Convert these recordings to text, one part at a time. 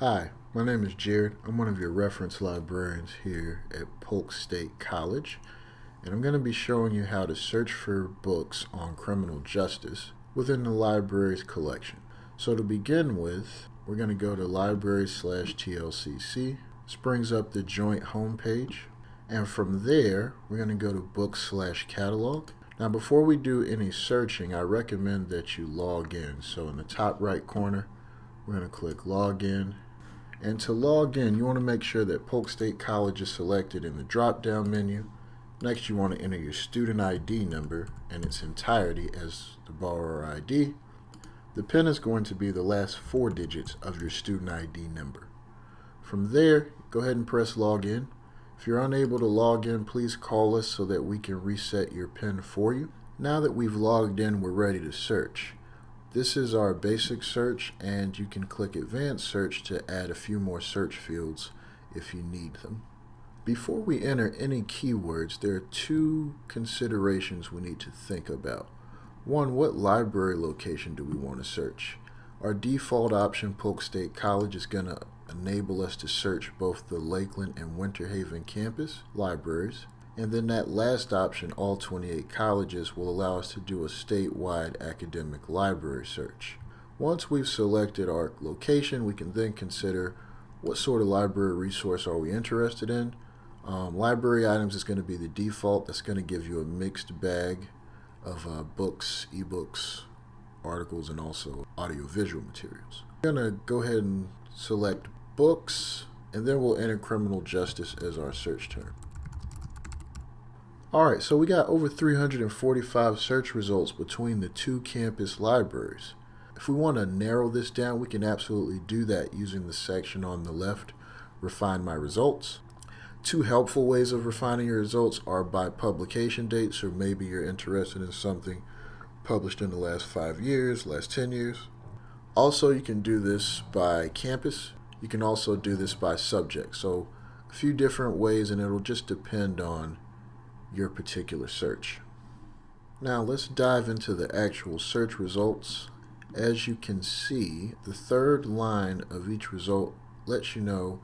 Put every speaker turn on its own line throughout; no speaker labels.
Hi, my name is Jared. I'm one of your reference librarians here at Polk State College, and I'm going to be showing you how to search for books on criminal justice within the library's collection. So to begin with, we're going to go to library slash TLCC. This brings up the joint homepage, and from there, we're going to go to book slash catalog. Now before we do any searching, I recommend that you log in. So in the top right corner, we're going to click login and to log in, you want to make sure that Polk State College is selected in the drop-down menu. Next, you want to enter your student ID number in its entirety as the borrower ID. The PIN is going to be the last four digits of your student ID number. From there, go ahead and press login. If you're unable to log in, please call us so that we can reset your PIN for you. Now that we've logged in, we're ready to search. This is our basic search and you can click advanced search to add a few more search fields if you need them. Before we enter any keywords, there are two considerations we need to think about. One, what library location do we want to search? Our default option, Polk State College, is going to enable us to search both the Lakeland and Winter Haven campus libraries. And then that last option, all 28 colleges, will allow us to do a statewide academic library search. Once we've selected our location, we can then consider what sort of library resource are we interested in. Um, library items is going to be the default. That's going to give you a mixed bag of uh, books, ebooks, articles, and also audiovisual materials. We're going to go ahead and select books, and then we'll enter criminal justice as our search term. Alright, so we got over 345 search results between the two campus libraries. If we want to narrow this down, we can absolutely do that using the section on the left, Refine My Results. Two helpful ways of refining your results are by publication dates, or maybe you're interested in something published in the last five years, last 10 years. Also, you can do this by campus. You can also do this by subject. So a few different ways, and it'll just depend on your particular search. Now let's dive into the actual search results. As you can see, the third line of each result lets you know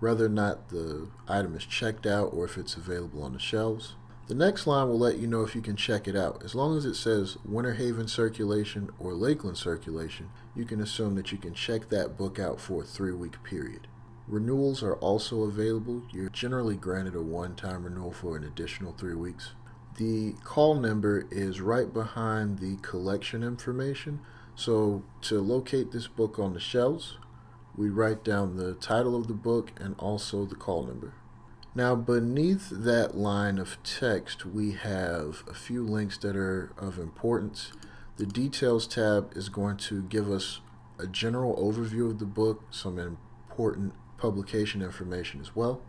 whether or not the item is checked out or if it's available on the shelves. The next line will let you know if you can check it out. As long as it says Winter Haven circulation or Lakeland circulation, you can assume that you can check that book out for a three-week period. Renewals are also available. You're generally granted a one-time renewal for an additional three weeks. The call number is right behind the collection information. So to locate this book on the shelves, we write down the title of the book and also the call number. Now beneath that line of text, we have a few links that are of importance. The details tab is going to give us a general overview of the book, some important publication information as well.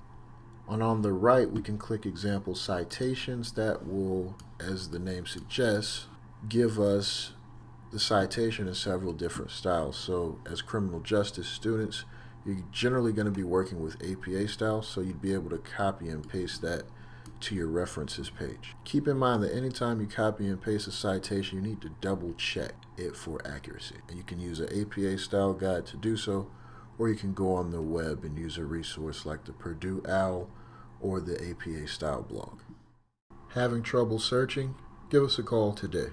And on the right, we can click example citations that will, as the name suggests, give us the citation in several different styles. So as criminal justice students, you're generally going to be working with APA style, so you'd be able to copy and paste that to your references page. Keep in mind that anytime you copy and paste a citation, you need to double check it for accuracy. And you can use an APA style guide to do so, or you can go on the web and use a resource like the Purdue OWL or the APA Style blog. Having trouble searching? Give us a call today.